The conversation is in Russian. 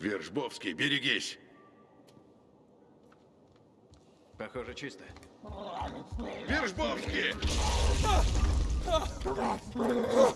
Вержбовский, берегись! Похоже, чисто. Вержбовский! А! А!